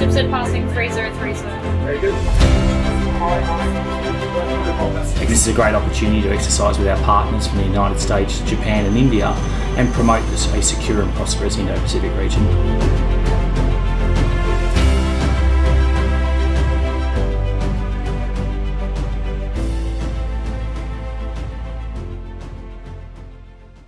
Passing Very. This is a great opportunity to exercise with our partners from the United States, Japan and India and promote a secure and prosperous Indo-Pacific region.